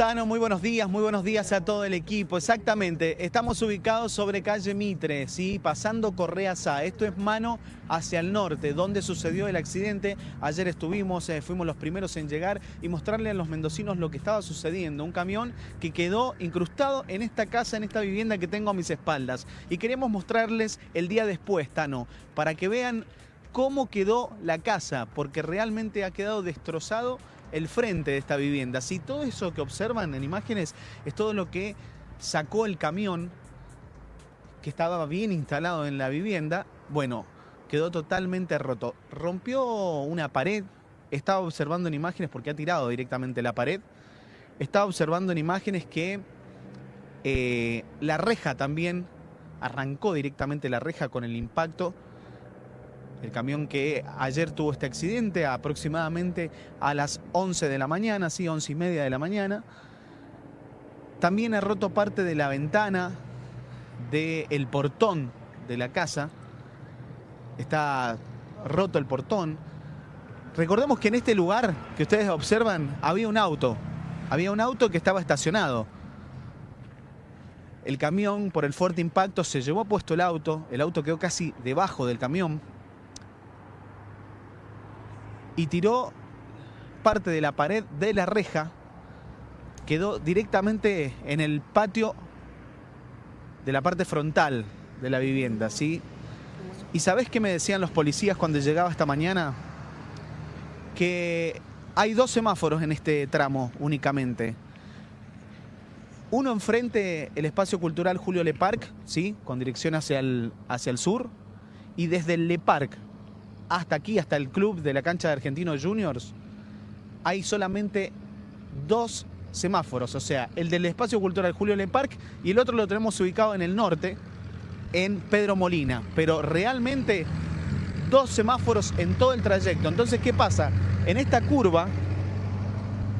Tano, muy buenos días, muy buenos días a todo el equipo. Exactamente, estamos ubicados sobre calle Mitre, ¿sí? pasando Correa Sá. Esto es mano hacia el norte, donde sucedió el accidente. Ayer estuvimos, eh, fuimos los primeros en llegar y mostrarle a los mendocinos lo que estaba sucediendo. Un camión que quedó incrustado en esta casa, en esta vivienda que tengo a mis espaldas. Y queremos mostrarles el día después, Tano, para que vean cómo quedó la casa, porque realmente ha quedado destrozado el frente de esta vivienda. Si todo eso que observan en imágenes es todo lo que sacó el camión que estaba bien instalado en la vivienda, bueno, quedó totalmente roto. Rompió una pared, estaba observando en imágenes porque ha tirado directamente la pared, estaba observando en imágenes que eh, la reja también arrancó directamente la reja con el impacto el camión que ayer tuvo este accidente aproximadamente a las 11 de la mañana, sí, 11 y media de la mañana. También ha roto parte de la ventana del portón de la casa. Está roto el portón. Recordemos que en este lugar que ustedes observan había un auto. Había un auto que estaba estacionado. El camión, por el fuerte impacto, se llevó puesto el auto. El auto quedó casi debajo del camión y tiró parte de la pared de la reja, quedó directamente en el patio de la parte frontal de la vivienda, ¿sí? ¿Y sabés qué me decían los policías cuando llegaba esta mañana? Que hay dos semáforos en este tramo únicamente. Uno enfrente, el espacio cultural Julio Le Parc, ¿sí? con dirección hacia el, hacia el sur, y desde el Le Parc hasta aquí, hasta el club de la cancha de Argentinos Juniors, hay solamente dos semáforos, o sea, el del espacio cultural Julio Le Parc y el otro lo tenemos ubicado en el norte, en Pedro Molina, pero realmente dos semáforos en todo el trayecto. Entonces, ¿qué pasa? En esta curva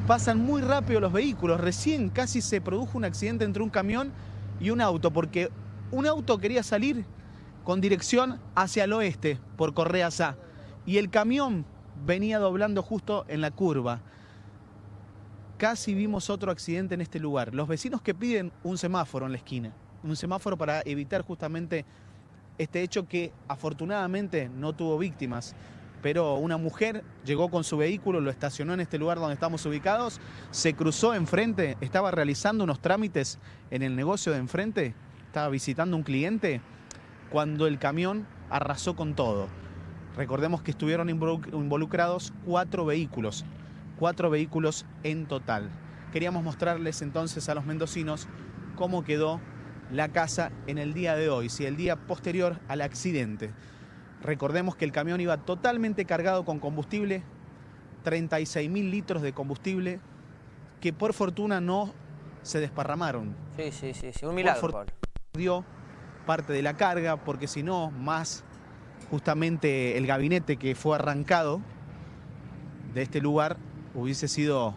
pasan muy rápido los vehículos, recién casi se produjo un accidente entre un camión y un auto, porque un auto quería salir con dirección hacia el oeste por Correa Sá. Y el camión venía doblando justo en la curva. Casi vimos otro accidente en este lugar. Los vecinos que piden un semáforo en la esquina. Un semáforo para evitar justamente este hecho que afortunadamente no tuvo víctimas. Pero una mujer llegó con su vehículo, lo estacionó en este lugar donde estamos ubicados, se cruzó enfrente, estaba realizando unos trámites en el negocio de enfrente, estaba visitando un cliente cuando el camión arrasó con todo. Recordemos que estuvieron involucrados cuatro vehículos, cuatro vehículos en total. Queríamos mostrarles entonces a los mendocinos cómo quedó la casa en el día de hoy, si el día posterior al accidente. Recordemos que el camión iba totalmente cargado con combustible, 36 mil litros de combustible, que por fortuna no se desparramaron. Sí, sí, sí, un milagro, Dio parte de la carga, porque si no, más justamente el gabinete que fue arrancado de este lugar hubiese sido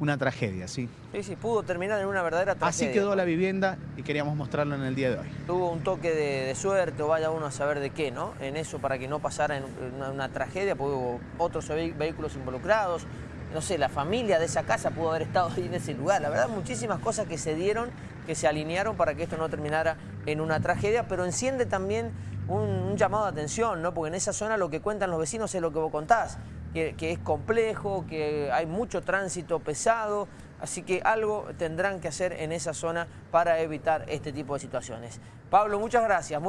una tragedia, ¿sí? Sí, sí, pudo terminar en una verdadera tragedia. Así quedó la vivienda y queríamos mostrarlo en el día de hoy. Tuvo un toque de, suerte o vaya uno a saber de qué, ¿no? En eso para que no pasara en una, tragedia, porque hubo otros vehículos involucrados, no sé, la familia de esa casa pudo haber estado ahí en ese lugar. La verdad, muchísimas cosas que se dieron, que se alinearon para que esto no terminara en una tragedia, pero enciende también un, llamado de atención, ¿no? Porque en esa zona lo que cuentan los vecinos es lo que vos contás, que, es complejo, que hay mucho tránsito pesado, así que algo tendrán que hacer en esa zona para evitar este tipo de situaciones. Pablo, muchas gracias.